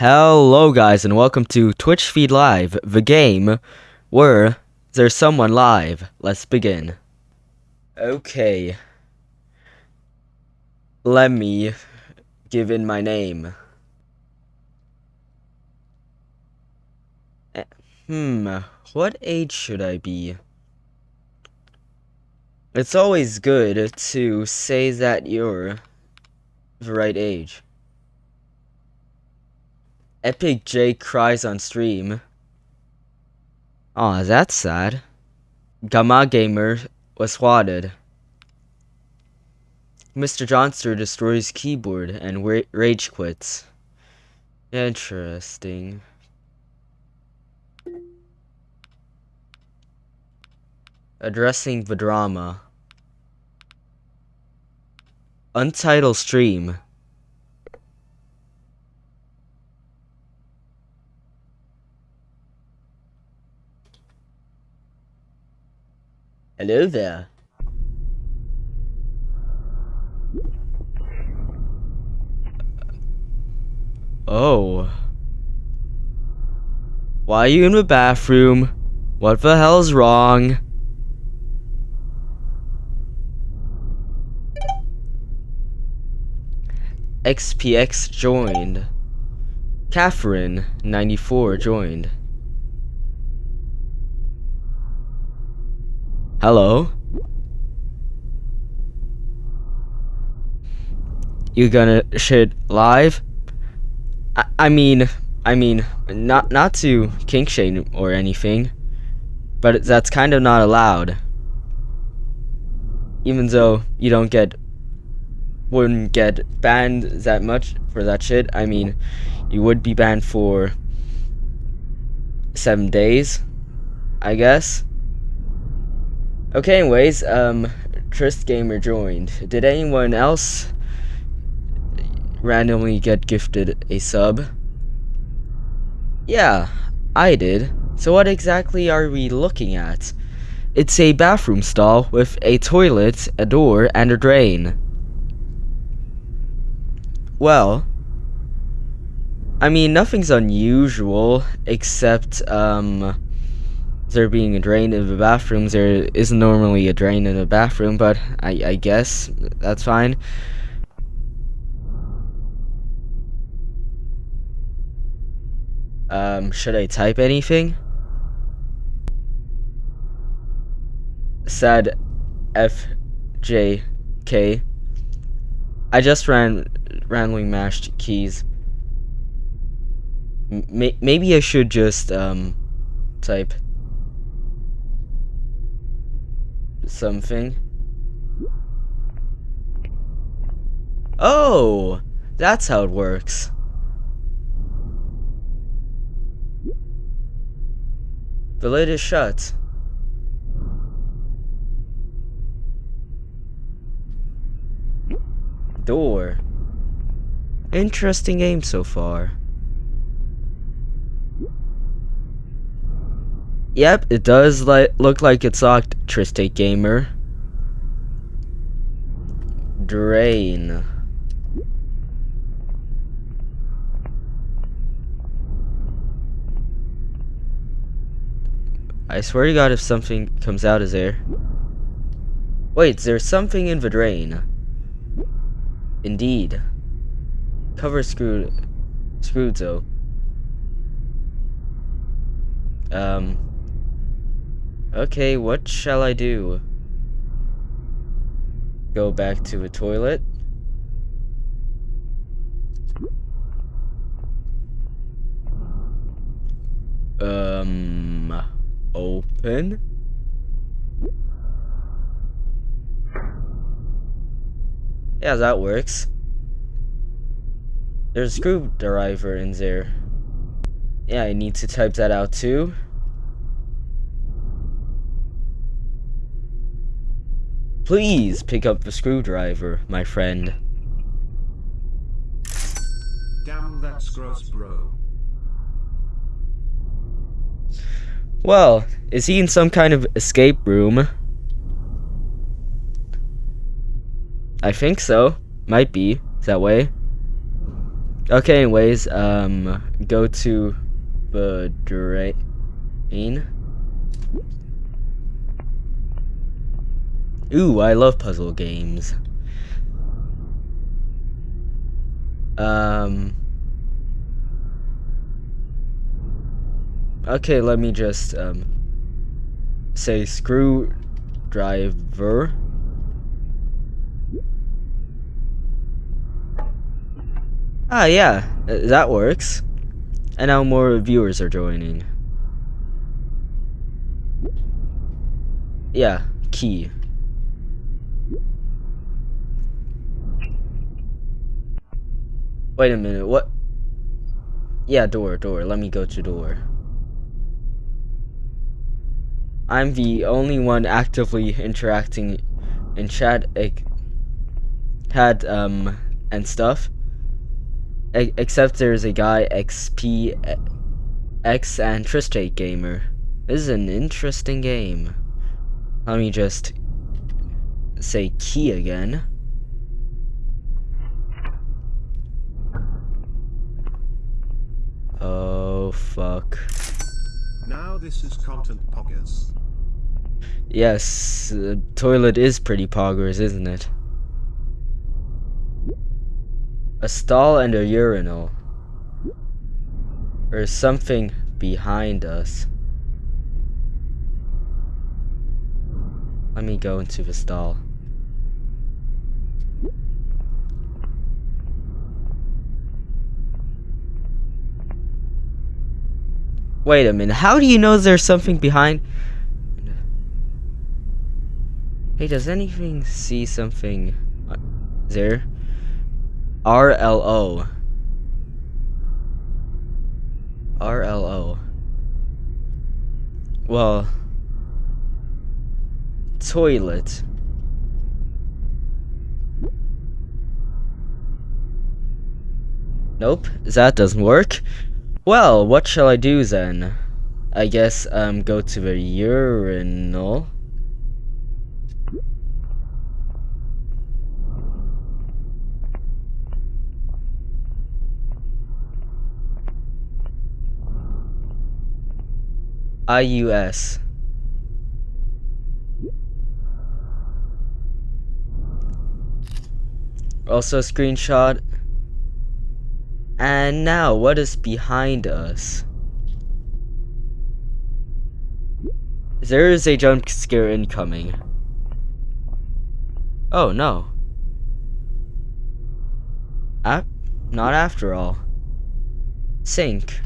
Hello, guys, and welcome to Twitch Feed Live, the game where there's someone live. Let's begin. Okay. Let me give in my name. Eh, Hmm, what age should I be? It's always good to say that you're the right age. Epic J cries on stream. Aw, that's sad. Gamma Gamer was swatted. Mr. Johnster destroys keyboard and wa- rage quits. Interesting. Addressing the drama. Untitled stream. Hello there. Oh. Why are you in the bathroom? What the hell's wrong? XPX joined. Catherine, 94, joined. Hello? You gonna shit live? I, I mean, I mean, not not to kink shame or anything, but that's kind of not allowed. Even though you don't get, wouldn't get banned that much for that shit. I mean, you would be banned for seven days, I guess. Okay, anyways, um, Trist Gamer joined. Did anyone else randomly get gifted a sub? Yeah, I did. So what exactly are we looking at? It's a bathroom stall with a toilet, a door, and a drain. Well, I mean, nothing's unusual except, um, there being a drain in the bathrooms. There isn't normally a drain in a bathroom, but I, I guess that's fine. Um, should I type anything? Said FJK. I just ran randomly mashed keys. M maybe I should just um type something. Oh, that's how it works. The lid is shut. Door. Interesting game so far. Yep, it does li look like it's locked, Triste Gamer. Drain. I swear to god if something comes out of there. Wait, there's something in the drain. Indeed. Cover screwed screwed though. Um Okay, what shall I do? Go back to the toilet? Um open? Yeah, that works. There's a screwdriver in there. Yeah, I need to type that out too. Please pick up the screwdriver, my friend. Damn, that's gross, bro. Well, is he in some kind of escape room? I think so. Might be that way. Okay, anyways, um, go to the drain. Ooh, I love puzzle games. Um. Okay, let me just um say screwdriver. Ah, yeah, uh, that works. And now more viewers are joining. Yeah, key. Wait a minute, what? Yeah, door, door. Let me go to door. I'm the only one actively interacting in chat, had um, and stuff. E except there's a guy XP X and Tristate Gamer. This is an interesting game. Let me just say key again. Oh fuck. Now this is content poggers. Yes, the toilet is pretty poggers, isn't it? A stall and a urinal. There's something behind us. Let me go into the stall. Wait a minute, how do you know there's something behind? Hey, does anything see something uh, there? RLO. RLO. Well, toilet. Nope, that doesn't work. Well, what shall I do then? I guess um go to the urinal. IUS. Also screenshot. And now, what is behind us? There is a jump scare incoming. Oh, no. Ap not after all. Sink.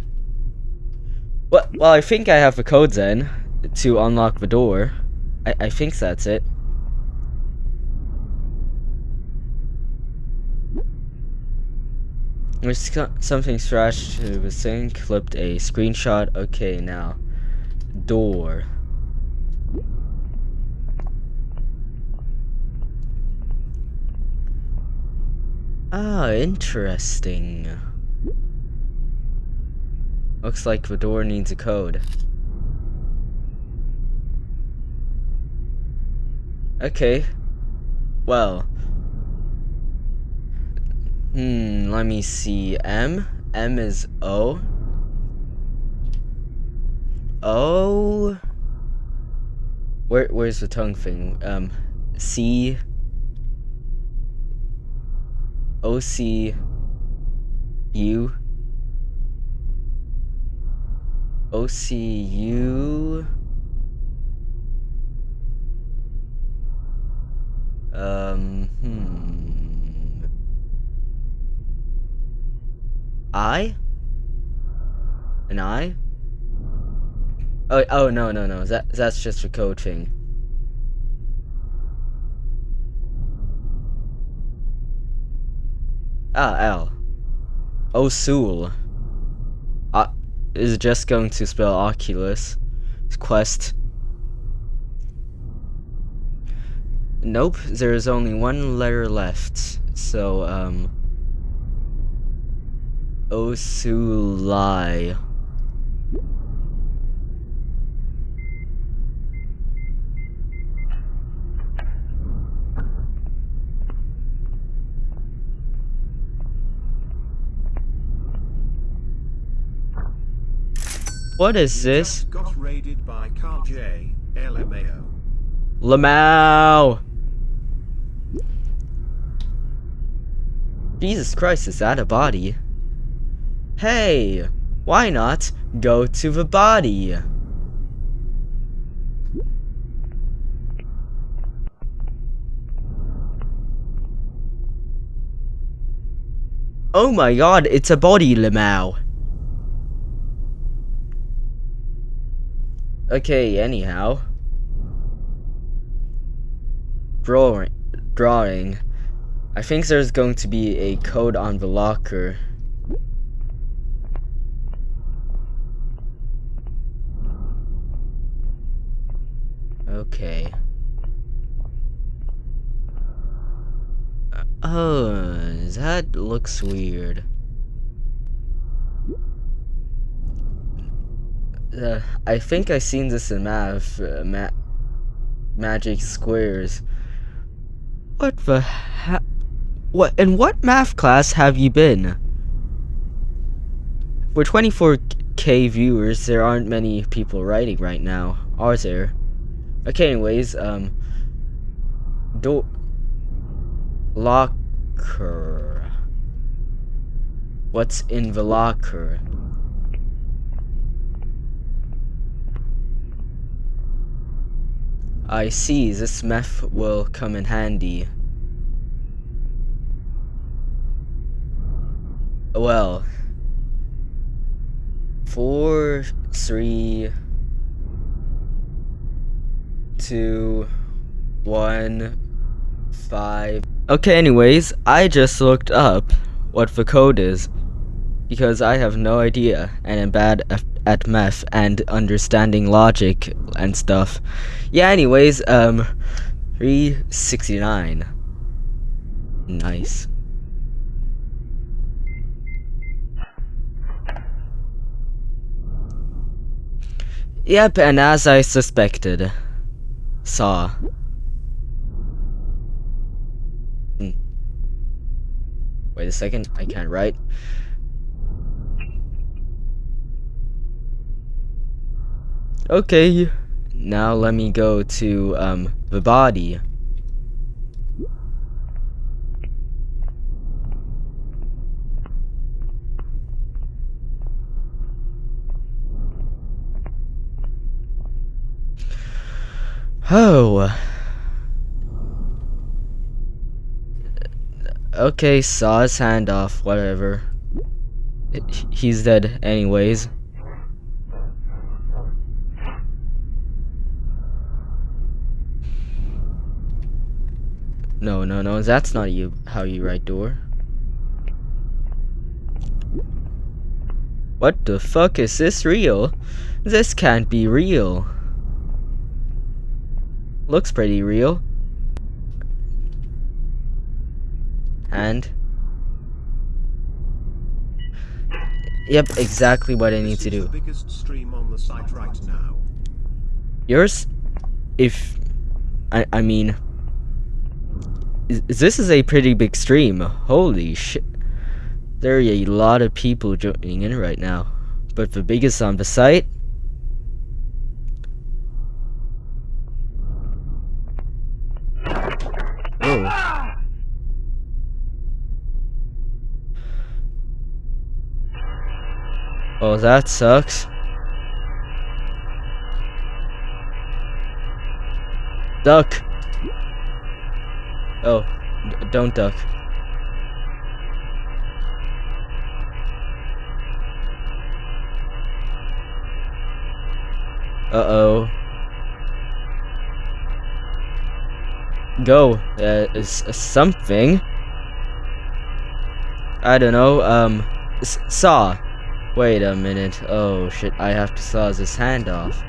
Well, well, I think I have the code then to unlock the door. I, I think that's it. There's something scratched to the sink, clipped a screenshot. Okay, now. Door. Ah, interesting. Looks like the door needs a code. Okay. Well. Hmm, let me see. M? M is O? O? Where, where's the tongue thing? Um, C? O C U OCU. Um, hmm. I? An I? Oh, oh no, no, no. That that's just for coaching. Ah, L. Osul. Uh, is just going to spell Oculus Quest. Nope, there is only one letter left. So, um, Osulai. What is this? Got raided by Carl J. LMAO. Lamau. Jesus Christ, is that a body? Hey, why not go to the body? Oh my god, it's a body, Lamau. Okay, anyhow. Drawing. Drawing. I think there's going to be a code on the locker. Okay. Oh, that looks weird. Uh, I think I've seen this in math, uh, ma magic squares. What the ha- What in what math class have you been? For 24k viewers, there aren't many people writing right now, are there? Okay, anyways, um, door locker. What's in the locker? I see, this meth will come in handy. Well, four, three, two, one, five. Okay, anyways, I just looked up what the code is because I have no idea and am bad at, at math and understanding logic and stuff. Yeah, anyways, um, 369. Nice. Yep, and as I suspected, saw. Hmm. Wait a second, I can't write. Okay, now let me go to um the body. Oh. Okay, saw his hand off, whatever. He's dead anyways. No, no, no, that's not you how you write door. What the fuck is this real? This can't be real. Looks pretty real. And Yep, exactly what I need to do. the biggest stream on the site right. Yours, if I I mean, this is a pretty big stream. Holy shit! There are a lot of people joining in right now, but the biggest on the site. Oh. Oh, that sucks. Duck. Oh, don't duck. Uh-oh. Go. Uh, is is something. I don't know. Um, saw. Wait a minute. Oh shit! I have to saw his hand off.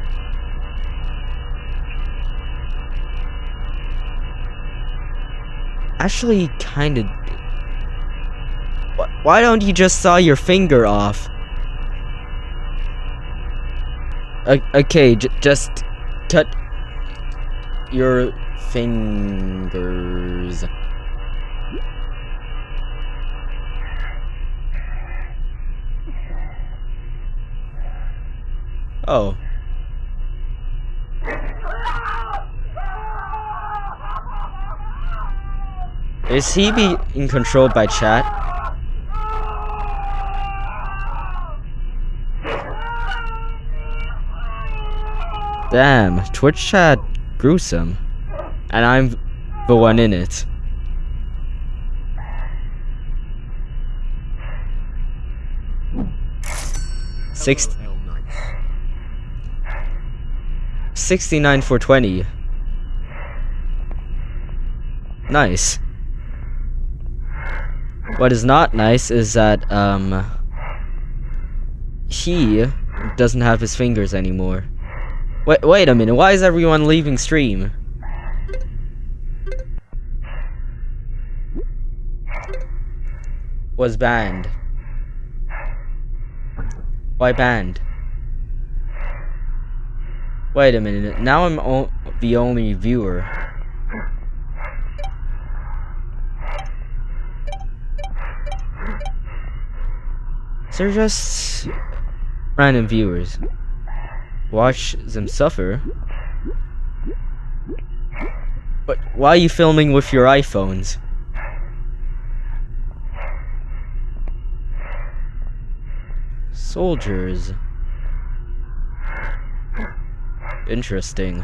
Actually, kind of. Why don't you just saw your finger off? Okay, just cut your fingers. Oh. Is he being controlled by chat? Damn, Twitch chat gruesome. And I'm the one in it. Six, Hello, L Knight. 69 for 20. Nice. What is not nice is that, um, he doesn't have his fingers anymore. Wait, wait a minute, why is everyone leaving stream? Was banned. Why banned? Wait a minute, now I'm o the only viewer. They're just random viewers. Watch them suffer. But why are you filming with your iPhones? Soldiers. Interesting.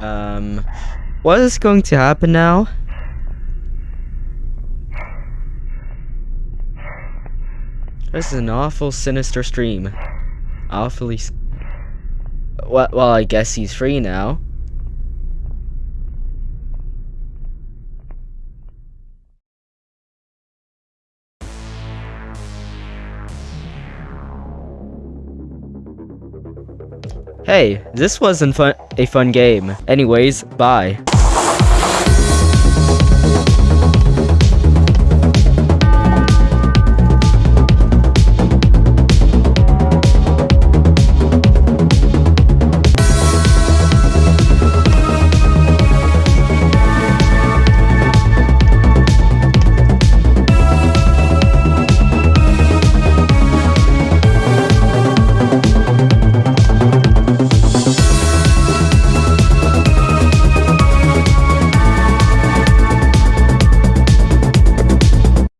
Um, what is going to happen now? This is an awful sinister stream. Awfully. Well, well, I guess he's free now. Hey, this wasn't fun a fun game. Anyways, bye.